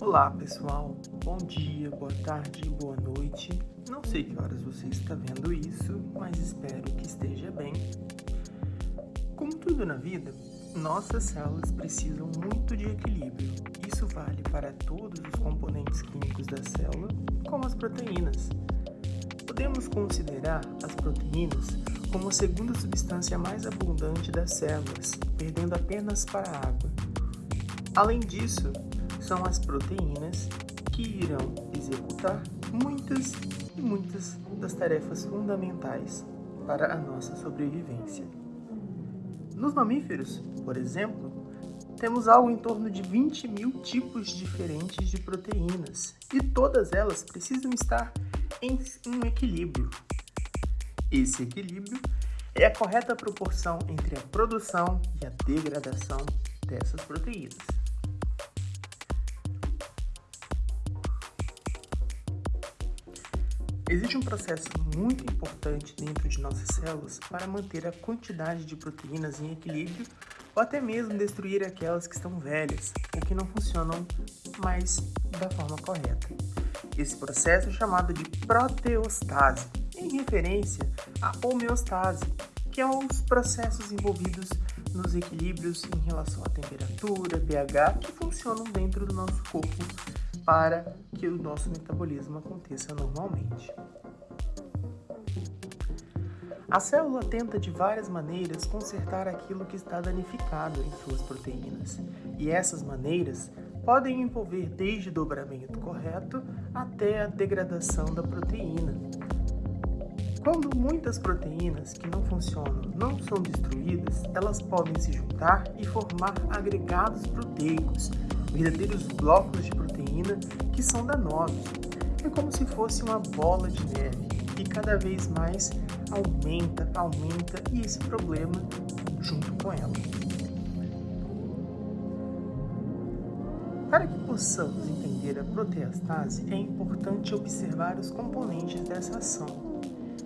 Olá pessoal, bom dia, boa tarde, boa noite. Não sei que horas você está vendo isso, mas espero que esteja bem. Como tudo na vida, nossas células precisam muito de equilíbrio. Isso vale para todos os componentes químicos da célula, como as proteínas. Podemos considerar as proteínas como a segunda substância mais abundante das células, perdendo apenas para a água. Além disso, são as proteínas que irão executar muitas e muitas das tarefas fundamentais para a nossa sobrevivência. Nos mamíferos, por exemplo, temos algo em torno de 20 mil tipos diferentes de proteínas e todas elas precisam estar em um equilíbrio. Esse equilíbrio é a correta proporção entre a produção e a degradação dessas proteínas. Existe um processo muito importante dentro de nossas células para manter a quantidade de proteínas em equilíbrio ou até mesmo destruir aquelas que estão velhas ou que não funcionam mais da forma correta. Esse processo é chamado de proteostase, em referência à homeostase, que é os processos envolvidos nos equilíbrios em relação à temperatura, pH, que funcionam dentro do nosso corpo para que o nosso metabolismo aconteça normalmente. A célula tenta de várias maneiras consertar aquilo que está danificado em suas proteínas, e essas maneiras podem envolver desde o dobramento correto até a degradação da proteína. Quando muitas proteínas que não funcionam não são destruídas, elas podem se juntar e formar agregados proteicos, verdadeiros blocos de proteína que são danosos. É como se fosse uma bola de neve e cada vez mais aumenta, aumenta e esse problema junto com ela. Para que possamos entender a proteastase, é importante observar os componentes dessa ação.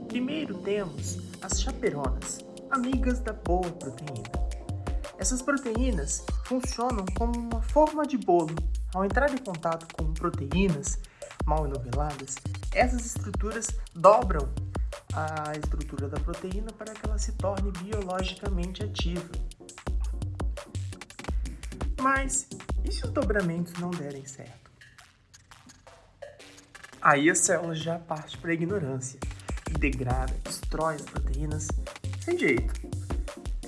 Primeiro temos as chaperonas, amigas da boa proteína. Essas proteínas funcionam como uma forma de bolo. Ao entrar em contato com proteínas mal enoveladas, essas estruturas dobram a estrutura da proteína para que ela se torne biologicamente ativa. Mas e se os dobramentos não derem certo? Aí a célula já parte para a ignorância e degrada, destrói as proteínas sem jeito.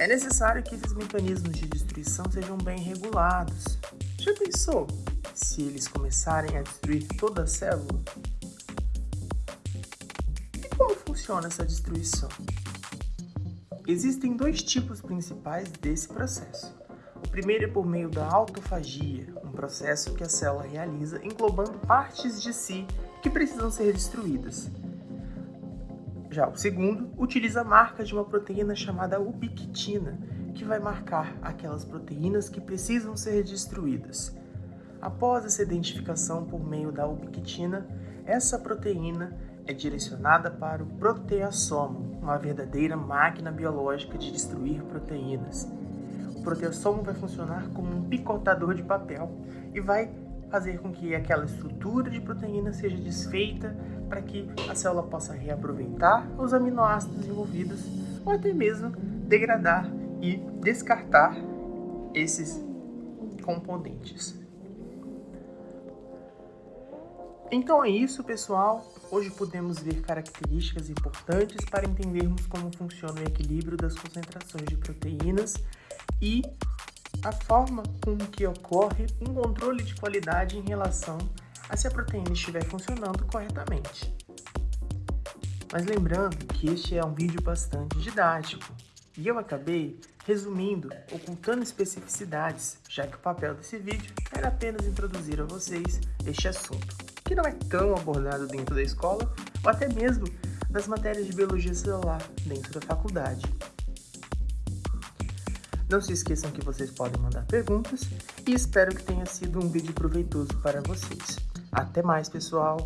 É necessário que esses mecanismos de destruição sejam bem regulados. Já pensou se eles começarem a destruir toda a célula? E como funciona essa destruição? Existem dois tipos principais desse processo. O primeiro é por meio da autofagia, um processo que a célula realiza englobando partes de si que precisam ser destruídas. Já o segundo utiliza a marca de uma proteína chamada ubiquitina, que vai marcar aquelas proteínas que precisam ser destruídas. Após essa identificação por meio da ubiquitina, essa proteína é direcionada para o proteassomo, uma verdadeira máquina biológica de destruir proteínas. O proteassomo vai funcionar como um picotador de papel e vai fazer com que aquela estrutura de proteína seja desfeita para que a célula possa reaproveitar os aminoácidos envolvidos ou até mesmo degradar e descartar esses componentes. Então é isso, pessoal. Hoje podemos ver características importantes para entendermos como funciona o equilíbrio das concentrações de proteínas e a forma com que ocorre um controle de qualidade em relação a se a proteína estiver funcionando corretamente. Mas lembrando que este é um vídeo bastante didático, e eu acabei resumindo, ocultando especificidades, já que o papel desse vídeo era apenas introduzir a vocês este assunto, que não é tão abordado dentro da escola, ou até mesmo das matérias de biologia celular dentro da faculdade. Não se esqueçam que vocês podem mandar perguntas e espero que tenha sido um vídeo proveitoso para vocês. Até mais, pessoal!